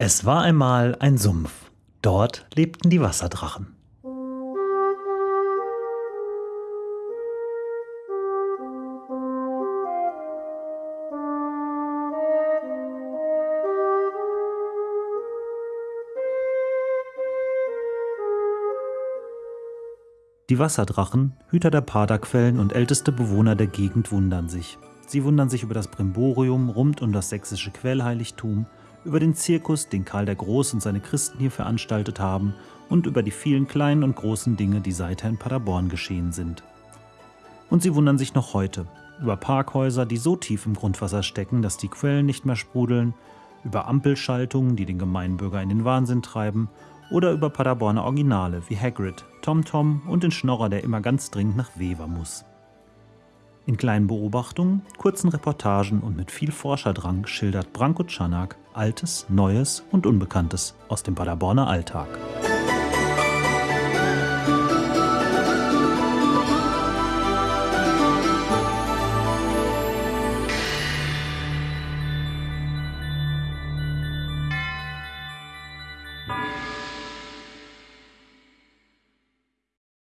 Es war einmal ein Sumpf. Dort lebten die Wasserdrachen. Die Wasserdrachen, Hüter der Paderquellen und älteste Bewohner der Gegend wundern sich. Sie wundern sich über das Brimborium rund um das sächsische Quellheiligtum, über den Zirkus, den Karl der Groß und seine Christen hier veranstaltet haben und über die vielen kleinen und großen Dinge, die seither in Paderborn geschehen sind. Und sie wundern sich noch heute über Parkhäuser, die so tief im Grundwasser stecken, dass die Quellen nicht mehr sprudeln, über Ampelschaltungen, die den Gemeinbürger in den Wahnsinn treiben oder über Paderborner Originale wie Hagrid, TomTom und den Schnorrer, der immer ganz dringend nach Weber muss. In kleinen Beobachtungen, kurzen Reportagen und mit viel Forscherdrang schildert Branko Czanak Altes, Neues und Unbekanntes aus dem Paderborner Alltag.